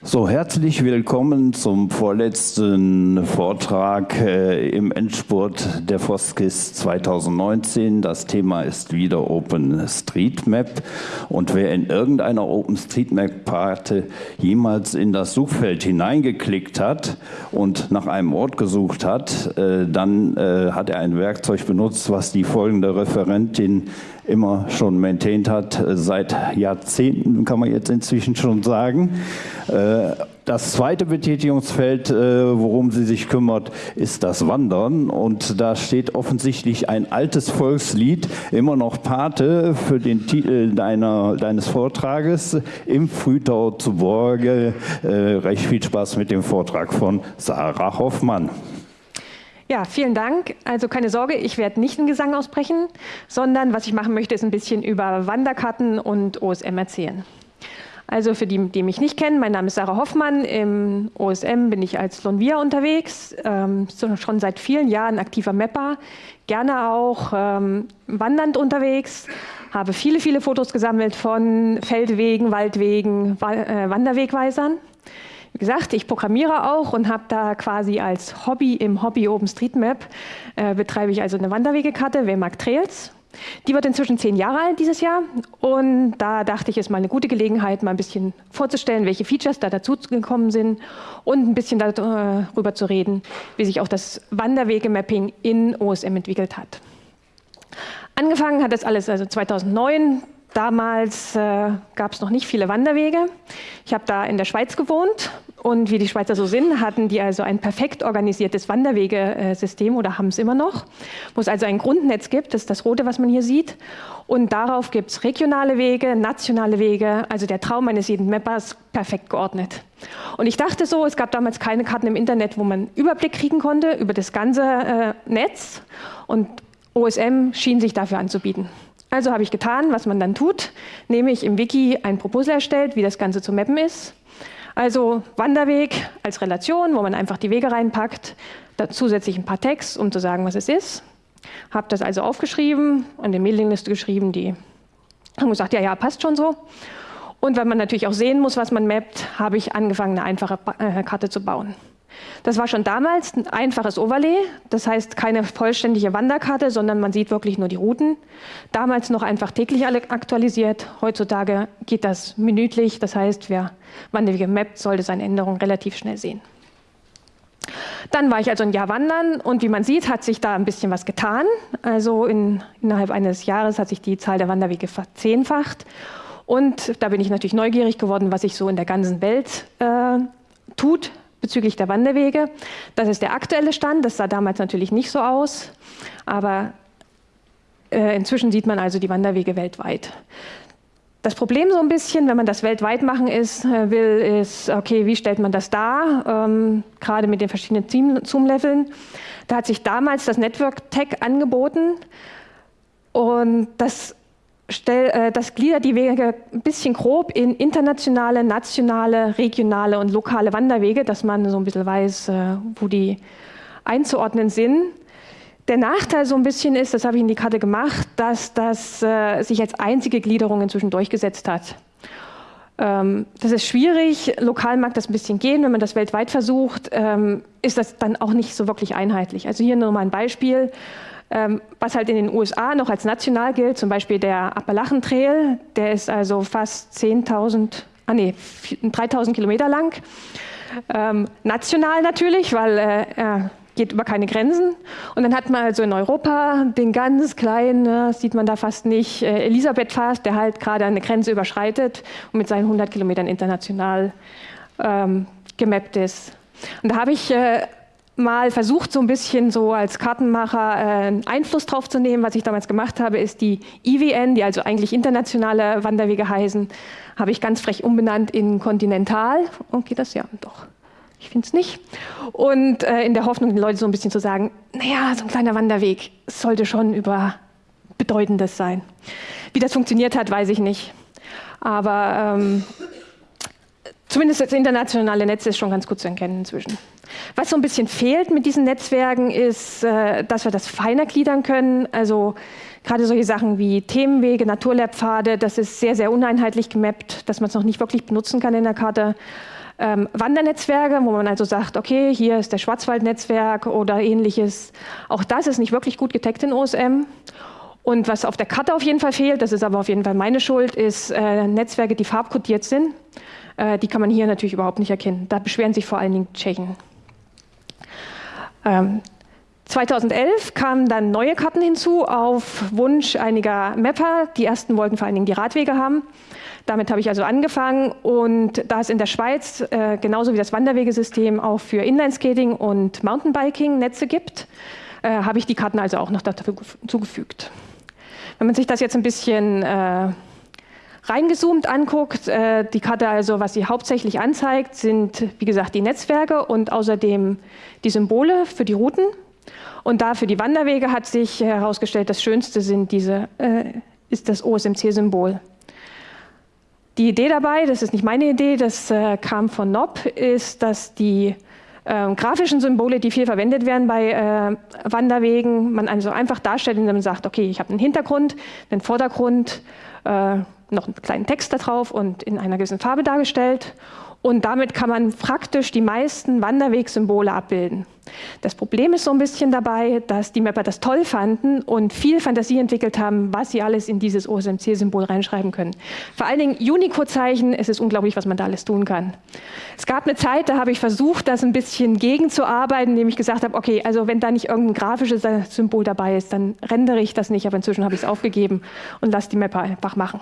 So, herzlich willkommen zum vorletzten Vortrag äh, im Endspurt der Foskis 2019. Das Thema ist wieder OpenStreetMap. Und wer in irgendeiner OpenStreetMap-Karte jemals in das Suchfeld hineingeklickt hat und nach einem Ort gesucht hat, äh, dann äh, hat er ein Werkzeug benutzt, was die folgende Referentin immer schon maintained hat, äh, seit Jahrzehnten kann man jetzt inzwischen schon sagen. Äh, das zweite Betätigungsfeld, äh, worum sie sich kümmert, ist das Wandern. Und da steht offensichtlich ein altes Volkslied, immer noch Pate für den Titel deiner, deines Vortrages, im Frühtau zu Borge. Recht viel Spaß mit dem Vortrag von Sarah Hoffmann. Ja, vielen Dank. Also keine Sorge, ich werde nicht einen Gesang ausbrechen, sondern was ich machen möchte, ist ein bisschen über Wanderkarten und OSM erzählen. Also für die, die mich nicht kennen, mein Name ist Sarah Hoffmann. Im OSM bin ich als Lonvia unterwegs, ähm, schon seit vielen Jahren aktiver Mapper, gerne auch ähm, wandernd unterwegs, habe viele, viele Fotos gesammelt von Feldwegen, Waldwegen, Wa äh, Wanderwegweisern. Wie gesagt, ich programmiere auch und habe da quasi als Hobby im Hobby OpenStreetMap äh, betreibe ich also eine Wanderwegekarte, Waymark Trails. Die wird inzwischen zehn Jahre alt dieses Jahr und da dachte ich, es ist mal eine gute Gelegenheit, mal ein bisschen vorzustellen, welche Features da dazugekommen sind und ein bisschen darüber zu reden, wie sich auch das Wanderwegemapping in OSM entwickelt hat. Angefangen hat das alles also 2009 Damals äh, gab es noch nicht viele Wanderwege. Ich habe da in der Schweiz gewohnt und wie die Schweizer so sind, hatten die also ein perfekt organisiertes Wanderwegesystem oder haben es immer noch, wo es also ein Grundnetz gibt, das ist das rote, was man hier sieht. Und darauf gibt es regionale Wege, nationale Wege, also der Traum eines jeden Mappers perfekt geordnet. Und ich dachte so, es gab damals keine Karten im Internet, wo man Überblick kriegen konnte über das ganze äh, Netz und OSM schien sich dafür anzubieten. Also habe ich getan, was man dann tut, nämlich im Wiki ein Proposal erstellt, wie das Ganze zu mappen ist. Also Wanderweg als Relation, wo man einfach die Wege reinpackt, zusätzlich ein paar Tags, um zu sagen, was es ist. Habe das also aufgeschrieben und in Mailingliste geschrieben, die haben gesagt, ja, ja, passt schon so. Und weil man natürlich auch sehen muss, was man mappt, habe ich angefangen, eine einfache äh, Karte zu bauen. Das war schon damals ein einfaches Overlay, das heißt keine vollständige Wanderkarte, sondern man sieht wirklich nur die Routen. Damals noch einfach täglich aktualisiert, heutzutage geht das minütlich, das heißt, wer Wanderwege mappt, sollte seine Änderungen relativ schnell sehen. Dann war ich also ein Jahr wandern und wie man sieht, hat sich da ein bisschen was getan. Also in, innerhalb eines Jahres hat sich die Zahl der Wanderwege verzehnfacht. Und da bin ich natürlich neugierig geworden, was sich so in der ganzen Welt äh, tut bezüglich der Wanderwege. Das ist der aktuelle Stand, das sah damals natürlich nicht so aus, aber äh, inzwischen sieht man also die Wanderwege weltweit. Das Problem so ein bisschen, wenn man das weltweit machen ist, äh, will, ist, okay, wie stellt man das dar, ähm, gerade mit den verschiedenen Zoom-Leveln. Da hat sich damals das Network Tech angeboten und das stell, äh, das gliedert die Wege ein bisschen grob in internationale, nationale, regionale und lokale Wanderwege, dass man so ein bisschen weiß, äh, wo die einzuordnen sind. Der Nachteil so ein bisschen ist, das habe ich in die Karte gemacht, dass das äh, sich als einzige Gliederung inzwischen durchgesetzt hat. Ähm, das ist schwierig, lokal mag das ein bisschen gehen, wenn man das weltweit versucht, ähm, ist das dann auch nicht so wirklich einheitlich. Also hier nur mal ein Beispiel. Ähm, was halt in den USA noch als national gilt, zum Beispiel der Appalachen Trail, der ist also fast 10.000, ah nee, 3.000 Kilometer lang. Ähm, national natürlich, weil äh, er geht über keine Grenzen. Und dann hat man also in Europa den ganz kleinen, ne, sieht man da fast nicht, äh, Elisabeth Fast, der halt gerade eine Grenze überschreitet und mit seinen 100 Kilometern international ähm, gemappt ist. Und da habe ich äh, mal versucht, so ein bisschen so als Kartenmacher äh, Einfluss drauf zu nehmen. Was ich damals gemacht habe, ist die IWN, die also eigentlich internationale Wanderwege heißen, habe ich ganz frech umbenannt in Kontinental. Und geht das ja doch. Ich finde es nicht. Und äh, in der Hoffnung, den Leuten so ein bisschen zu sagen, naja, so ein kleiner Wanderweg sollte schon über Bedeutendes sein. Wie das funktioniert hat, weiß ich nicht. Aber ähm, zumindest das internationale Netz ist schon ganz gut zu erkennen inzwischen. Was so ein bisschen fehlt mit diesen Netzwerken ist, äh, dass wir das feiner gliedern können. Also gerade solche Sachen wie Themenwege, Naturlehrpfade, das ist sehr, sehr uneinheitlich gemappt, dass man es noch nicht wirklich benutzen kann in der Karte. Ähm, Wandernetzwerke, wo man also sagt, okay, hier ist der Schwarzwaldnetzwerk oder ähnliches. Auch das ist nicht wirklich gut getaggt in OSM. Und was auf der Karte auf jeden Fall fehlt, das ist aber auf jeden Fall meine Schuld, ist äh, Netzwerke, die farbkodiert sind. Äh, die kann man hier natürlich überhaupt nicht erkennen. Da beschweren sich vor allen Dingen Tschechen. Ähm, 2011 kamen dann neue Karten hinzu auf Wunsch einiger Mapper. Die ersten wollten vor allen Dingen die Radwege haben. Damit habe ich also angefangen und da es in der Schweiz äh, genauso wie das Wanderwegesystem auch für Inlineskating und Mountainbiking Netze gibt, äh, habe ich die Karten also auch noch dazu zugefügt. Wenn man sich das jetzt ein bisschen äh, reingezoomt anguckt, äh, die Karte also, was sie hauptsächlich anzeigt, sind wie gesagt die Netzwerke und außerdem die Symbole für die Routen. Und da für die Wanderwege hat sich herausgestellt, das Schönste sind diese, äh, ist das OSMC-Symbol. Die Idee dabei, das ist nicht meine Idee, das äh, kam von NOP, ist, dass die äh, grafischen Symbole, die viel verwendet werden bei äh, Wanderwegen, man also einfach darstellt, indem man sagt, okay, ich habe einen Hintergrund, einen Vordergrund, äh, noch einen kleinen Text da drauf und in einer gewissen Farbe dargestellt. Und damit kann man praktisch die meisten Wanderwegsymbole abbilden. Das Problem ist so ein bisschen dabei, dass die Mapper das toll fanden und viel Fantasie entwickelt haben, was sie alles in dieses OSMC-Symbol reinschreiben können. Vor allen Dingen Unicode-Zeichen, es ist unglaublich, was man da alles tun kann. Es gab eine Zeit, da habe ich versucht, das ein bisschen gegenzuarbeiten, indem ich gesagt habe, okay, also wenn da nicht irgendein grafisches Symbol dabei ist, dann rendere ich das nicht, aber inzwischen habe ich es aufgegeben und lasse die Mapper einfach machen.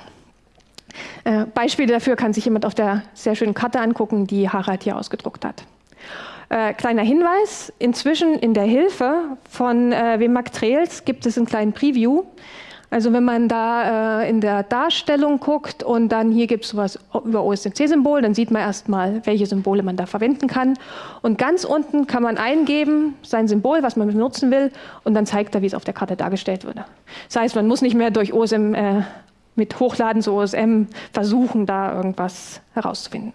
Äh, Beispiele dafür kann sich jemand auf der sehr schönen Karte angucken, die Harald hier ausgedruckt hat. Äh, kleiner Hinweis, inzwischen in der Hilfe von äh, Wimag Trails gibt es einen kleinen Preview. Also wenn man da äh, in der Darstellung guckt und dann hier gibt es sowas über OSMC-Symbol, dann sieht man erstmal, welche Symbole man da verwenden kann. Und ganz unten kann man eingeben, sein Symbol, was man benutzen will, und dann zeigt er, wie es auf der Karte dargestellt wurde. Das heißt, man muss nicht mehr durch OSM äh, mit Hochladen zu OSM versuchen, da irgendwas herauszufinden.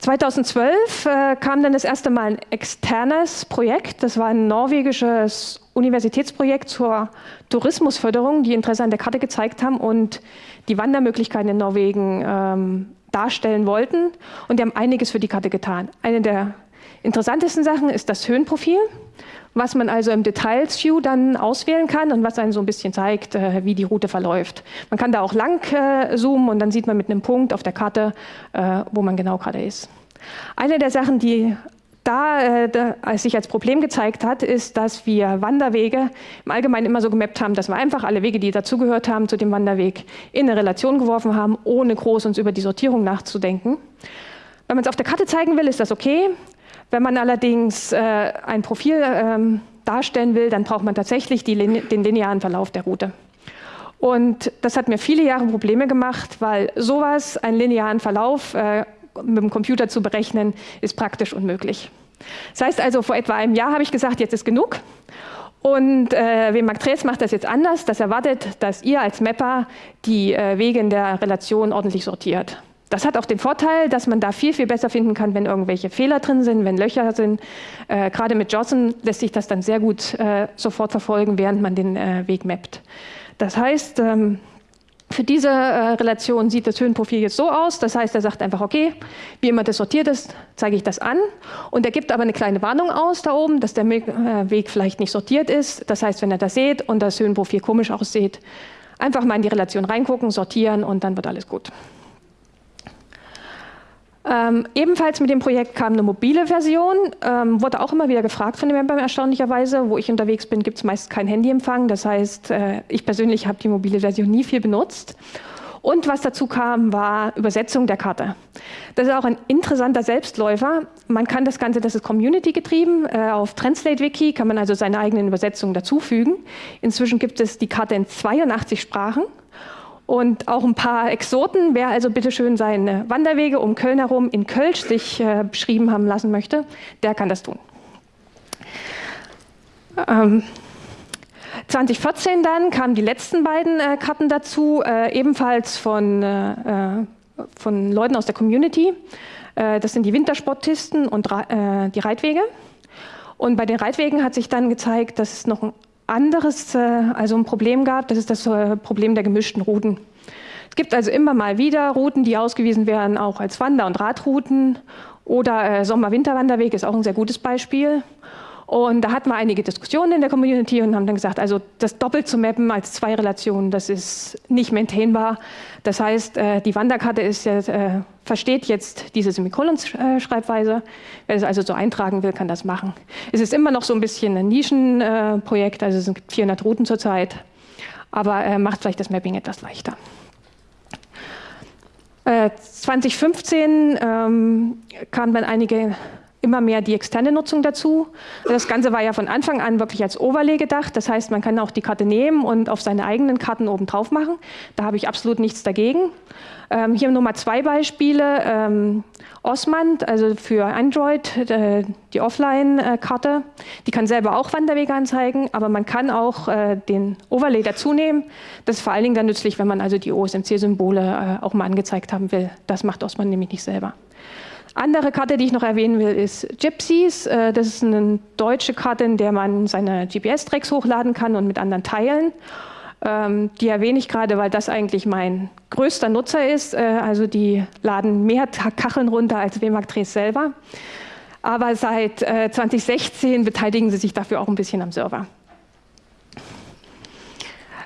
2012 äh, kam dann das erste Mal ein externes Projekt. Das war ein norwegisches Universitätsprojekt zur Tourismusförderung, die Interesse an der Karte gezeigt haben und die Wandermöglichkeiten in Norwegen ähm, darstellen wollten. Und die haben einiges für die Karte getan. Eine der interessantesten Sachen ist das Höhenprofil was man also im Details View dann auswählen kann und was einen so ein bisschen zeigt, äh, wie die Route verläuft. Man kann da auch lang äh, zoomen und dann sieht man mit einem Punkt auf der Karte, äh, wo man genau gerade ist. Eine der Sachen, die da, da als sich als Problem gezeigt hat, ist, dass wir Wanderwege im Allgemeinen immer so gemappt haben, dass wir einfach alle Wege, die dazugehört haben zu dem Wanderweg, in eine Relation geworfen haben, ohne groß uns über die Sortierung nachzudenken. Wenn man es auf der Karte zeigen will, ist das okay. Wenn man allerdings äh, ein Profil ähm, darstellen will, dann braucht man tatsächlich die, den linearen Verlauf der Route. Und das hat mir viele Jahre Probleme gemacht, weil sowas, einen linearen Verlauf äh, mit dem Computer zu berechnen, ist praktisch unmöglich. Das heißt also, vor etwa einem Jahr habe ich gesagt, jetzt ist genug. Und äh, Wemag Tres macht das jetzt anders. Das erwartet, dass ihr als Mapper die äh, Wege in der Relation ordentlich sortiert. Das hat auch den Vorteil, dass man da viel, viel besser finden kann, wenn irgendwelche Fehler drin sind, wenn Löcher sind. Äh, gerade mit JOSM lässt sich das dann sehr gut äh, sofort verfolgen, während man den äh, Weg mappt. Das heißt, ähm, für diese äh, Relation sieht das Höhenprofil jetzt so aus. Das heißt, er sagt einfach, okay, wie immer das sortiert ist, zeige ich das an. Und er gibt aber eine kleine Warnung aus da oben, dass der äh, Weg vielleicht nicht sortiert ist. Das heißt, wenn er das sieht und das Höhenprofil komisch aussieht, einfach mal in die Relation reingucken, sortieren und dann wird alles gut. Ähm, ebenfalls mit dem Projekt kam eine mobile Version, ähm, wurde auch immer wieder gefragt von den Membern erstaunlicherweise. Wo ich unterwegs bin, gibt es meist keinen Handyempfang. Das heißt, äh, ich persönlich habe die mobile Version nie viel benutzt. Und was dazu kam, war Übersetzung der Karte. Das ist auch ein interessanter Selbstläufer. Man kann das Ganze, das ist Community getrieben, äh, auf Translate Wiki kann man also seine eigenen Übersetzungen dazufügen. Inzwischen gibt es die Karte in 82 Sprachen und auch ein paar Exoten. Wer also bitte schön seine Wanderwege um Köln herum in Kölsch sich äh, beschrieben haben lassen möchte, der kann das tun. Ähm, 2014 dann kamen die letzten beiden äh, Karten dazu, äh, ebenfalls von, äh, äh von Leuten aus der Community. Äh, das sind die Wintersportisten und die Reitwege. Und bei den Reitwegen hat sich dann gezeigt, dass es noch ein anderes, äh, also ein Problem gab, das ist das äh, Problem der gemischten Routen. Es gibt also immer mal wieder Routen, die ausgewiesen werden, auch als Wander- und Radrouten. Oder äh, Sommer-Winter-Wanderweg ist auch ein sehr gutes Beispiel. Und da hatten wir einige Diskussionen in der Community und haben dann gesagt, also das doppelt zu mappen als zwei Relationen, das ist nicht maintainbar. Das heißt, äh, die Wanderkarte ist jetzt, äh, versteht jetzt diese Semikolon-Schreibweise. Wer das also so eintragen will, kann das machen. Es ist immer noch so ein bisschen ein Nischenprojekt, also es sind 400 Routen zurzeit, aber äh, macht vielleicht das Mapping etwas leichter. 2015 ähm, kamen dann einige immer mehr die externe Nutzung dazu. Das Ganze war ja von Anfang an wirklich als Overlay gedacht. Das heißt, man kann auch die Karte nehmen und auf seine eigenen Karten oben drauf machen. Da habe ich absolut nichts dagegen. Ähm, hier nur mal zwei Beispiele. Ähm, Osmand, also für Android, äh, die Offline-Karte, die kann selber auch Wanderwege anzeigen, aber man kann auch äh, den Overlay dazu nehmen. Das ist vor allen Dingen dann nützlich, wenn man also die OSMC-Symbole äh, auch mal angezeigt haben will. Das macht Osmand nämlich nicht selber. Andere Karte, die ich noch erwähnen will, ist Gypsies. Äh, das ist eine deutsche Karte, in der man seine GPS-Tracks hochladen kann und mit anderen teilen. Ähm, die erwähne ich gerade, weil das eigentlich mein größter Nutzer ist. Äh, also die laden mehr Kacheln runter als WMAG Drehs selber. Aber seit 2016 äh, beteiligen sie sich dafür auch ein bisschen am Server.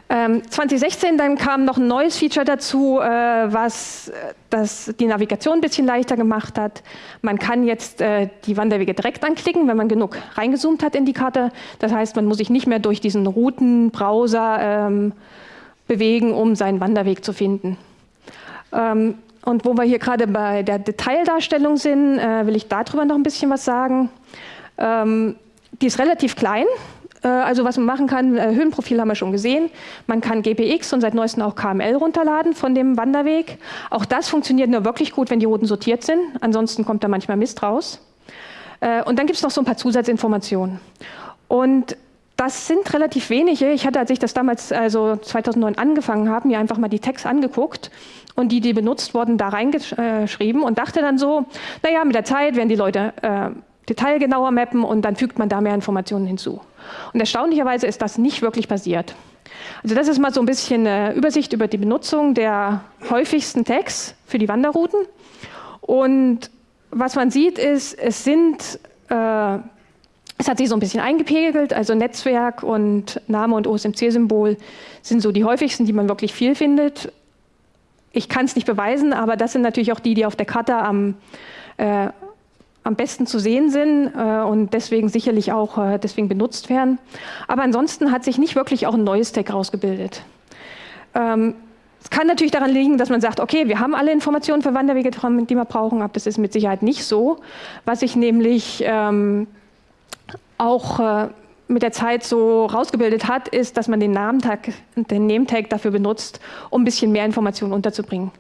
2016 ähm, dann kam noch ein neues Feature dazu, äh, was äh, das die Navigation ein bisschen leichter gemacht hat. Man kann jetzt äh, die Wanderwege direkt anklicken, wenn man genug reingezoomt hat in die Karte. Das heißt, man muss sich nicht mehr durch diesen Routenbrowser ähm, bewegen, um seinen Wanderweg zu finden. Ähm, und wo wir hier gerade bei der Detaildarstellung sind, will ich darüber noch ein bisschen was sagen. die ist relativ klein, also was man machen kann, äh, Höhenprofil haben wir schon gesehen. Man kann GPX und seit neuestem auch KML runterladen von dem Wanderweg. Auch das funktioniert nur wirklich gut, wenn die Routen sortiert sind. Ansonsten kommt da manchmal Mist raus. Äh, und dann gibt es noch so ein paar Zusatzinformationen. Und das sind relativ wenige. Ich hatte, als ich das damals, also 2009 angefangen habe, mir einfach mal die Tags angeguckt und die, die benutzt wurden, da reingeschrieben und dachte dann so, naja, mit der Zeit werden die Leute äh, detailgenauer mappen und dann fügt man da mehr Informationen hinzu. Und erstaunlicherweise ist das nicht wirklich passiert. Also das ist mal so ein bisschen eine Übersicht über die Benutzung der häufigsten Tags für die Wanderrouten. Und was man sieht ist, es sind, äh, es hat sich so ein bisschen eingepegelt, also Netzwerk und Name und OSMC-Symbol sind so die häufigsten, die man wirklich viel findet. Ich kann es nicht beweisen, aber das sind natürlich auch die, die auf der Karte am äh, am besten zu sehen sind äh, und deswegen sicherlich auch äh, deswegen benutzt werden. Aber ansonsten hat sich nicht wirklich auch ein neues Tag rausgebildet. Ähm, es kann natürlich daran liegen, dass man sagt, okay, wir haben alle Informationen für Wanderwege, die wir brauchen, aber das ist mit Sicherheit nicht so. Was ich nämlich ähm, auch äh, mit der Zeit so rausgebildet hat, ist, dass man den Namentag, den Name-Tag dafür benutzt, um ein bisschen mehr Informationen unterzubringen.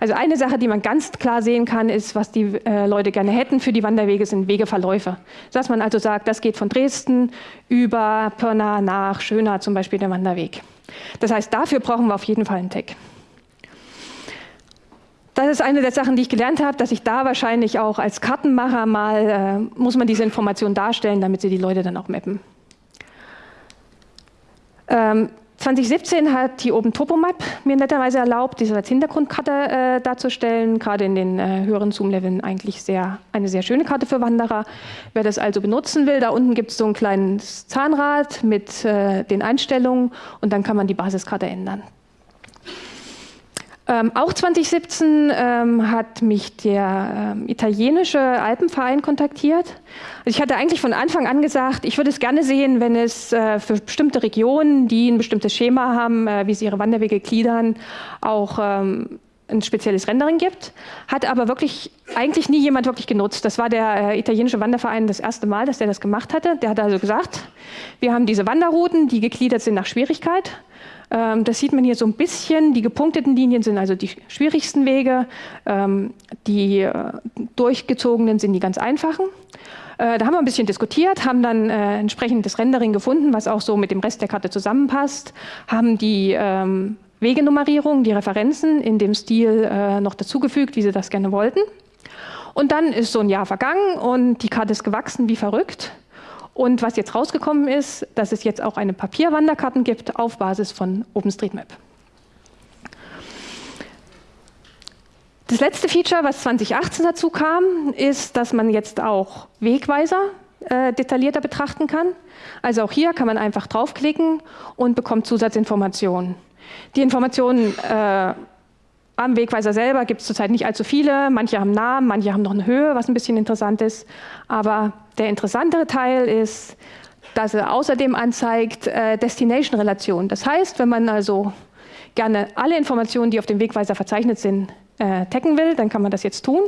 Also eine Sache, die man ganz klar sehen kann, ist, was die äh, Leute gerne hätten für die Wanderwege, sind Wegeverläufe. Dass man also sagt, das geht von Dresden über Pirna nach Schöner zum Beispiel der Wanderweg. Das heißt, dafür brauchen wir auf jeden Fall einen Tag. Das ist eine der Sachen, die ich gelernt habe, dass ich da wahrscheinlich auch als Kartenmacher mal, äh, muss man diese Informationen darstellen, damit sie die Leute dann auch mappen. Ähm, 2017 hat die Open Topomap mir netterweise erlaubt, diese als Hintergrundkarte äh, darzustellen, gerade in den äh, höheren Zoom-Leveln eigentlich sehr, eine sehr schöne Karte für Wanderer. Wer das also benutzen will, da unten gibt es so ein kleines Zahnrad mit äh, den Einstellungen und dann kann man die Basiskarte ändern. Ähm, auch 2017 ähm, hat mich der ähm, italienische Alpenverein kontaktiert. Also ich hatte eigentlich von Anfang an gesagt, ich würde es gerne sehen, wenn es äh, für bestimmte Regionen, die ein bestimmtes Schema haben, äh, wie sie ihre Wanderwege gliedern, auch ähm, ein spezielles Rendering gibt. Hat aber wirklich eigentlich nie jemand wirklich genutzt. Das war der äh, italienische Wanderverein das erste Mal, dass der das gemacht hatte. Der hat also gesagt, wir haben diese Wanderrouten, die gegliedert sind nach Schwierigkeit. Ähm, das sieht man hier so ein bisschen. Die gepunkteten Linien sind also die schwierigsten Wege. Ähm, die äh, durchgezogenen sind die ganz einfachen. Äh, da haben wir ein bisschen diskutiert, haben dann äh, das Rendering gefunden, was auch so mit dem Rest der Karte zusammenpasst, haben die ähm, Wegenummerierung, die Referenzen in dem Stil äh, noch dazugefügt, wie sie das gerne wollten. Und dann ist so ein Jahr vergangen und die Karte ist gewachsen wie verrückt. Und was jetzt rausgekommen ist, dass es jetzt auch eine Papierwanderkarten gibt auf Basis von OpenStreetMap. Das letzte Feature, was 2018 dazu kam, ist, dass man jetzt auch Wegweiser äh, detaillierter betrachten kann. Also auch hier kann man einfach draufklicken und bekommt Zusatzinformationen. Die Informationen äh, am Wegweiser selber gibt es zurzeit nicht allzu viele. Manche haben Namen, manche haben noch eine Höhe, was ein bisschen interessant ist. Aber der interessantere Teil ist, dass er außerdem anzeigt äh, Destination-Relation. Das heißt, wenn man also gerne alle Informationen, die auf dem Wegweiser verzeichnet sind, äh, taggen will, dann kann man das jetzt tun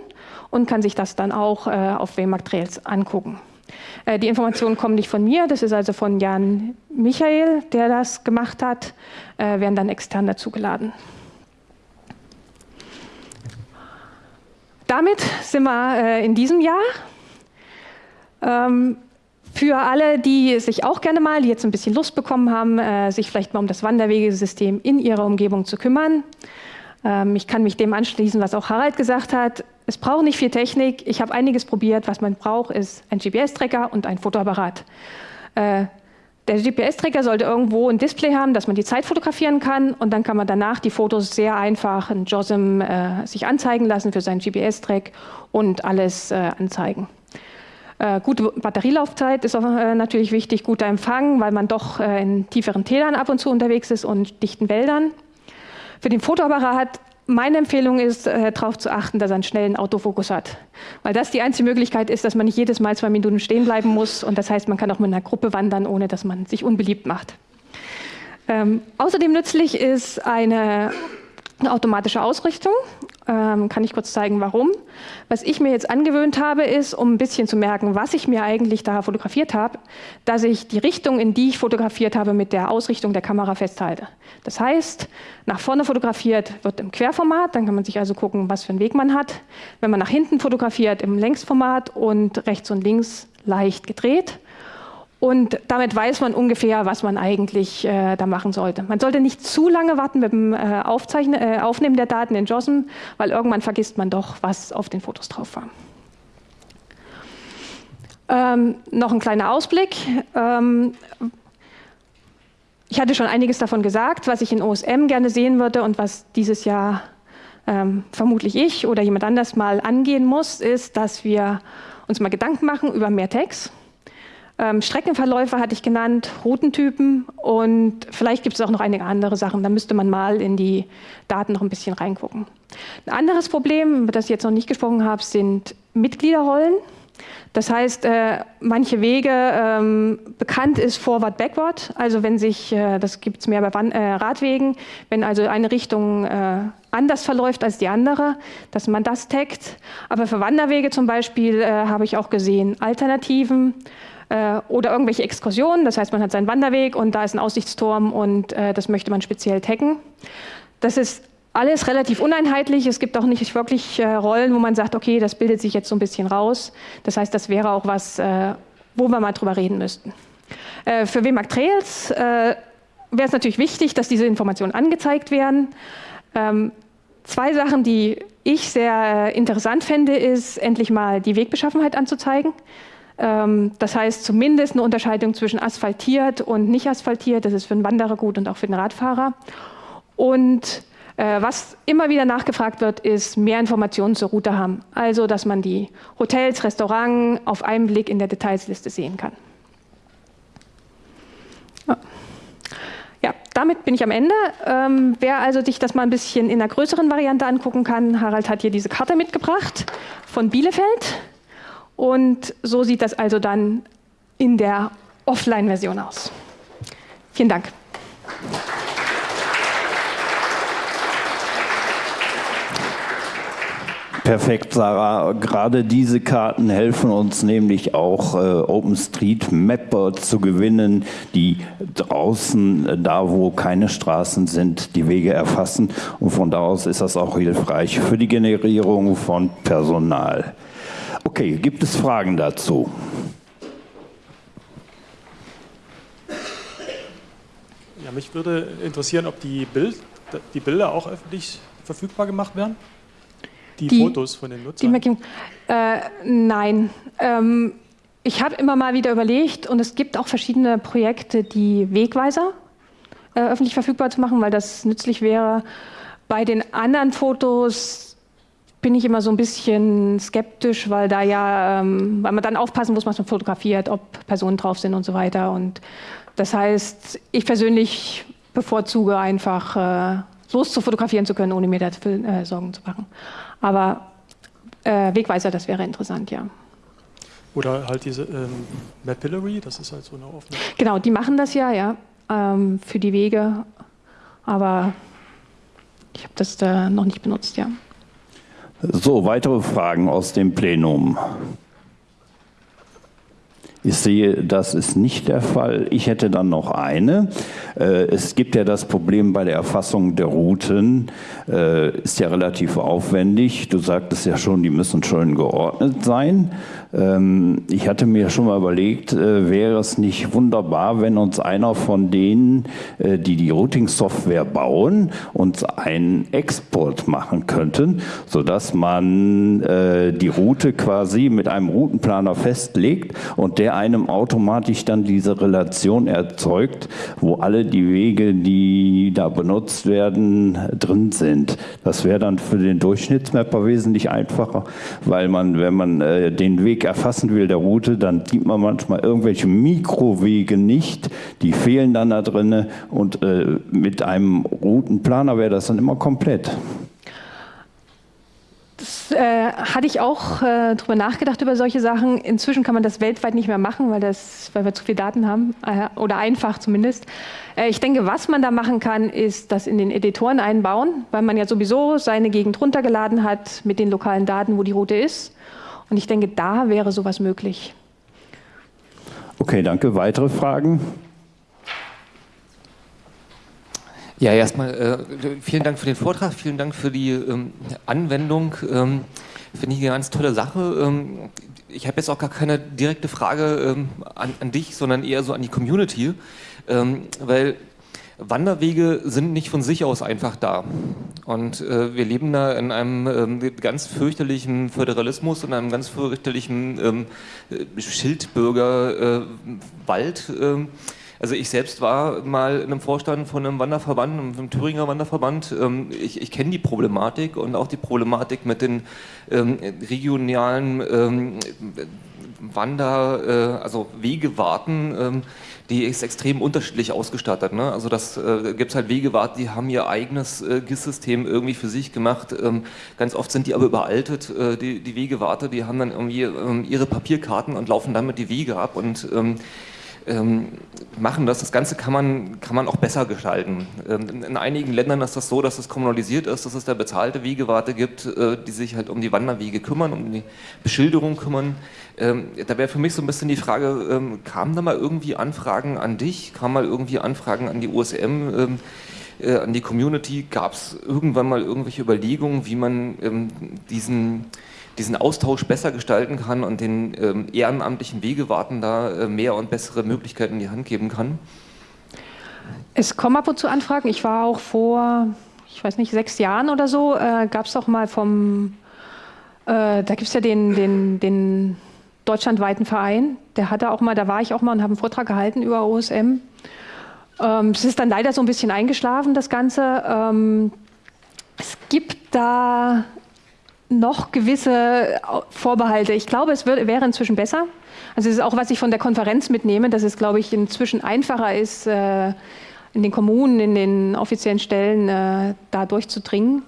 und kann sich das dann auch äh, auf Waymark Trails angucken. Äh, die Informationen kommen nicht von mir, das ist also von Jan Michael, der das gemacht hat, äh, werden dann extern dazugeladen. Damit sind wir äh, in diesem Jahr. Ähm, für alle, die sich auch gerne mal, die jetzt ein bisschen Lust bekommen haben, äh, sich vielleicht mal um das Wanderwegesystem in ihrer Umgebung zu kümmern. Ähm, ich kann mich dem anschließen, was auch Harald gesagt hat. Es braucht nicht viel Technik. Ich habe einiges probiert. Was man braucht, ist ein GPS-Tracker und ein Fotoapparat. Der GPS-Tracker sollte irgendwo ein Display haben, dass man die Zeit fotografieren kann und dann kann man danach die Fotos sehr einfach in JOSM äh, sich anzeigen lassen für seinen GPS-Track und alles äh, anzeigen. Äh, gute Batterielaufzeit ist auch äh, natürlich wichtig, guter Empfang, weil man doch äh, in tieferen Tälern ab und zu unterwegs ist und dichten Wäldern. Für den Fotoapparat meine Empfehlung ist, äh, darauf zu achten, dass er einen schnellen Autofokus hat. Weil das die einzige Möglichkeit ist, dass man nicht jedes Mal zwei Minuten stehen bleiben muss. Und das heißt, man kann auch mit einer Gruppe wandern, ohne dass man sich unbeliebt macht. Ähm, außerdem nützlich ist eine automatische Ausrichtung. Ähm, kann ich kurz zeigen, warum. Was ich mir jetzt angewöhnt habe, ist, um ein bisschen zu merken, was ich mir eigentlich da fotografiert habe, dass ich die Richtung, in die ich fotografiert habe, mit der Ausrichtung der Kamera festhalte. Das heißt, nach vorne fotografiert wird im Querformat, dann kann man sich also gucken, was für einen Weg man hat. Wenn man nach hinten fotografiert, im Längsformat und rechts und links leicht gedreht. Und damit weiß man ungefähr, was man eigentlich äh, da machen sollte. Man sollte nicht zu lange warten mit dem äh, Aufzeichnen, äh, Aufnehmen der Daten in JOSM, weil irgendwann vergisst man doch, was auf den Fotos drauf war. Ähm, noch ein kleiner Ausblick. Ähm, ich hatte schon einiges davon gesagt, was ich in OSM gerne sehen würde und was dieses Jahr ähm, vermutlich ich oder jemand anders mal angehen muss, ist, dass wir uns mal Gedanken machen über mehr Tags. Ähm, Streckenverläufe hatte ich genannt, Routentypen und vielleicht gibt es auch noch einige andere Sachen. Da müsste man mal in die Daten noch ein bisschen reingucken. Ein anderes Problem, über das ich jetzt noch nicht gesprochen habe, sind Mitgliederrollen. Das heißt, äh, manche Wege ähm, bekannt ist Forward, Backward. Also wenn sich, äh, das gibt es mehr bei Wan äh, Radwegen, wenn also eine Richtung äh, anders verläuft als die andere, dass man das taggt. Aber für Wanderwege zum Beispiel äh, habe ich auch gesehen Alternativen äh, oder irgendwelche Exkursionen. Das heißt, man hat seinen Wanderweg und da ist ein Aussichtsturm und äh, das möchte man speziell taggen. Das ist alles relativ uneinheitlich. Es gibt auch nicht wirklich äh, Rollen, wo man sagt, okay, das bildet sich jetzt so ein bisschen raus. Das heißt, das wäre auch was, äh, wo wir mal drüber reden müssten. Äh, für WMAG Trails äh, wäre es natürlich wichtig, dass diese Informationen angezeigt werden. Ähm, zwei Sachen, die ich sehr äh, interessant fände, ist endlich mal die Wegbeschaffenheit anzuzeigen. Ähm, das heißt zumindest eine Unterscheidung zwischen asphaltiert und nicht asphaltiert. Das ist für den Wanderer gut und auch für den Radfahrer. Und äh, was immer wieder nachgefragt wird, ist mehr Informationen zur Route haben. Also, dass man die Hotels, Restaurants auf einen Blick in der Detailsliste sehen kann. Ja, damit bin ich am Ende. Ähm, wer also sich das mal ein bisschen in einer größeren Variante angucken kann, Harald hat hier diese Karte mitgebracht von Bielefeld. Und so sieht das also dann in der Offline-Version aus. Vielen Dank. Perfekt, Sarah. Gerade diese Karten helfen uns nämlich auch, äh, OpenStreetMapper zu gewinnen, die draußen, äh, da wo keine Straßen sind, die Wege erfassen. Und von da aus ist das auch hilfreich für die Generierung von Personal. Okay, gibt es Fragen dazu? Ja, mich würde interessieren, ob die, Bild, die Bilder auch öffentlich verfügbar gemacht werden? Die, die Fotos von den Nutzern? Die, äh, nein. Ähm, ich habe immer mal wieder überlegt und es gibt auch verschiedene Projekte, die Wegweiser äh, öffentlich verfügbar zu machen, weil das nützlich wäre. Bei den anderen Fotos bin ich immer so ein bisschen skeptisch, weil da ja, ähm, weil man dann aufpassen muss, was man fotografiert, ob Personen drauf sind und so weiter. Und das heißt, ich persönlich bevorzuge einfach, äh, los zu fotografieren zu können, ohne mir dafür äh, Sorgen zu machen. Aber äh, Wegweiser, das wäre interessant, ja. Oder halt diese ähm, Mapillary, das ist halt so eine offene. Genau, die machen das ja, ja, ähm, für die Wege. Aber ich habe das da noch nicht benutzt, ja. So, weitere Fragen aus dem Plenum. Ich sehe, das ist nicht der Fall. Ich hätte dann noch eine. Äh, es gibt ja das Problem bei der Erfassung der Routen, äh, ist ja relativ aufwendig. Du sagtest ja schon, die müssen schön geordnet sein. Ähm, ich hatte mir schon mal überlegt, äh, wäre es nicht wunderbar, wenn uns einer von denen, äh, die die Routing-Software bauen, uns einen Export machen könnten, sodass man äh, die Route quasi mit einem Routenplaner festlegt und der einem automatisch dann diese Relation erzeugt, wo alle die Wege, die da benutzt werden, drin sind. Das wäre dann für den Durchschnittsmapper wesentlich einfacher, weil man, wenn man den Weg erfassen will der Route, dann sieht man manchmal irgendwelche Mikrowege nicht, die fehlen dann da drin und äh, mit einem Routenplaner wäre das dann immer komplett. Das äh, hatte ich auch äh, darüber nachgedacht über solche Sachen. Inzwischen kann man das weltweit nicht mehr machen, weil, das, weil wir zu viele Daten haben äh, oder einfach zumindest. Äh, ich denke, was man da machen kann, ist das in den Editoren einbauen, weil man ja sowieso seine Gegend runtergeladen hat mit den lokalen Daten, wo die Route ist. Und ich denke, da wäre sowas möglich. Okay, danke. Weitere Fragen? Ja, erstmal äh, vielen Dank für den Vortrag, vielen Dank für die ähm, Anwendung. Ähm, Finde ich eine ganz tolle Sache. Ähm, ich habe jetzt auch gar keine direkte Frage ähm, an, an, dich, sondern eher so an die Community, ähm, weil Wanderwege sind nicht von sich aus einfach da. Und äh, wir leben da in einem ähm, ganz fürchterlichen Föderalismus, in einem ganz fürchterlichen ähm, Schildbürgerwald. Äh, äh, also ich selbst war mal in einem Vorstand von einem Wanderverband, einem Thüringer Wanderverband. Ähm, ich, ich kenne die Problematik und auch die Problematik mit den ähm, regionalen ähm, Wander-, äh, also Wegewarten ähm, die ist extrem unterschiedlich ausgestattet. Ne? Also das äh, gibt es halt Wegewart, die haben ihr eigenes äh, GIS-System irgendwie für sich gemacht. Ähm, ganz oft sind die aber überaltet, äh, die, die Wegewarte, die haben dann irgendwie ähm, ihre Papierkarten und laufen damit die Wege ab und ähm, machen das. Das Ganze kann man, kann man auch besser gestalten. Ähm, in, in, einigen Ländern ist das so, dass es kommunalisiert ist, dass es da bezahlte Wegewarte gibt, äh, die sich halt um die Wanderwege kümmern, um die Beschilderung kümmern. Ähm, da wäre für mich so ein bisschen die Frage, ähm, kamen da mal irgendwie Anfragen an dich, kamen mal irgendwie Anfragen an die USM, ähm, äh, an die Community? Gab es irgendwann mal irgendwelche Überlegungen, wie man ähm, diesen diesen Austausch besser gestalten kann und den ähm, ehrenamtlichen Wegewarten da äh, mehr und bessere Möglichkeiten in die Hand geben kann? Es kommen ab und zu Anfragen. Ich war auch vor, ich weiß nicht, sechs Jahren oder so, äh, gab es auch mal vom, äh, da gibt es ja den, den, den deutschlandweiten Verein, der hatte auch mal, da war ich auch mal und habe einen Vortrag gehalten über OSM. Ähm, es ist dann leider so ein bisschen eingeschlafen, das Ganze. Ähm, es gibt da noch gewisse Vorbehalte. Ich glaube, es wird, wäre inzwischen besser. Also es ist auch, was ich von der Konferenz mitnehme, dass es, glaube ich, inzwischen einfacher ist, äh, in den Kommunen, in den offiziellen Stellen äh, da durchzudringen.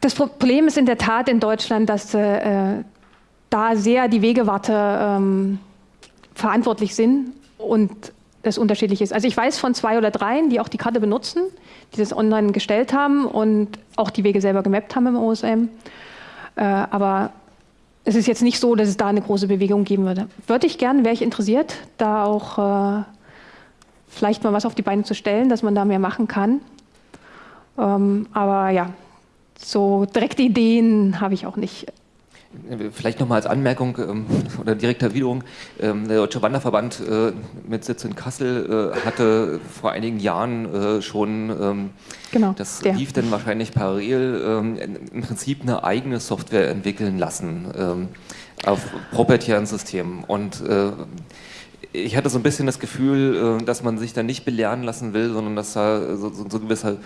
Das Problem ist in der Tat in Deutschland, dass äh, da sehr die Wegewarte ähm, verantwortlich sind und das unterschiedlich ist. Also ich weiß von zwei oder dreien, die auch die Karte benutzen, die das online gestellt haben und auch die Wege selber gemappt haben im OSM. Äh, aber es ist jetzt nicht so, dass es da eine große Bewegung geben würde. Würde ich gerne, wäre ich interessiert, da auch äh, vielleicht mal was auf die Beine zu stellen, dass man da mehr machen kann. Ähm, aber ja, so direkte Ideen habe ich auch nicht. Vielleicht nochmal als Anmerkung ähm, oder direkte Erwiderung. Ähm, der Deutsche Wanderverband äh, mit Sitz in Kassel äh, hatte vor einigen Jahren äh, schon, ähm, genau, das der. lief dann wahrscheinlich parallel, ähm, im Prinzip eine eigene Software entwickeln lassen ähm, auf proprietären Systemen. Und äh, ich hatte so ein bisschen das Gefühl, äh, dass man sich da nicht belehren lassen will, sondern dass da so, so, so gewisser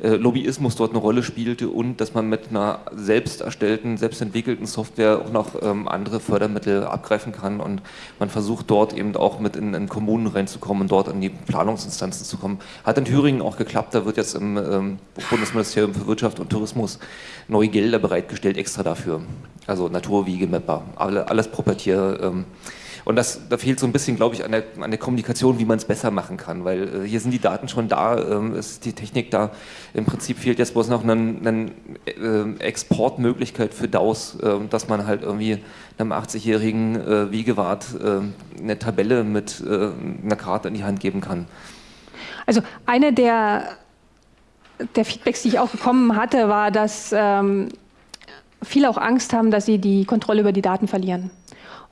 äh, Lobbyismus dort eine Rolle spielte und dass man mit einer selbst erstellten, selbst entwickelten Software auch noch ähm, andere Fördermittel abgreifen kann und man versucht dort eben auch mit in, in, Kommunen reinzukommen und dort in die Planungsinstanzen zu kommen. Hat in Thüringen auch geklappt, da wird jetzt im ähm, Bundesministerium für Wirtschaft und Tourismus neue Gelder bereitgestellt, extra dafür. Also Naturwiegemapper, alles proprietäre ähm, und das, da fehlt so ein bisschen, glaube ich, an der, an der Kommunikation, wie man es besser machen kann, weil äh, hier sind die Daten schon da, ähm, ist die Technik da. Im Prinzip fehlt jetzt bloß noch eine, äh, Exportmöglichkeit für DAOs, äh, dass man halt irgendwie einem 80-jährigen äh, Wiegewart äh, eine Tabelle mit äh, einer Karte in die Hand geben kann. Also eine der, der Feedbacks, die ich auch bekommen hatte, war, dass ähm, viele auch Angst haben, dass sie die Kontrolle über die Daten verlieren.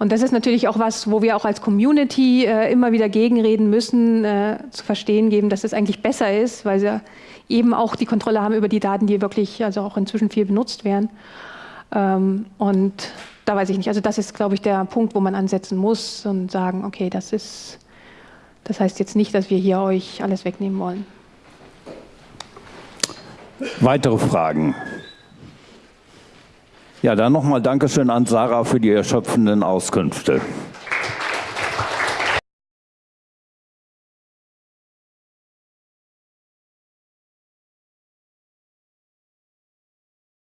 Und das ist natürlich auch was, wo wir auch als Community äh, immer wieder gegenreden müssen, äh, zu verstehen geben, dass es eigentlich besser ist, weil sie eben auch die Kontrolle haben über die Daten, die wirklich also auch inzwischen viel benutzt werden. Ähm, und da weiß ich nicht. Also das ist, glaube ich, der Punkt, wo man ansetzen muss und sagen, okay, das ist, das heißt jetzt nicht, dass wir hier euch alles wegnehmen wollen. Weitere Fragen? Ja, dann nochmal Dankeschön an Sarah für die erschöpfenden Auskünfte.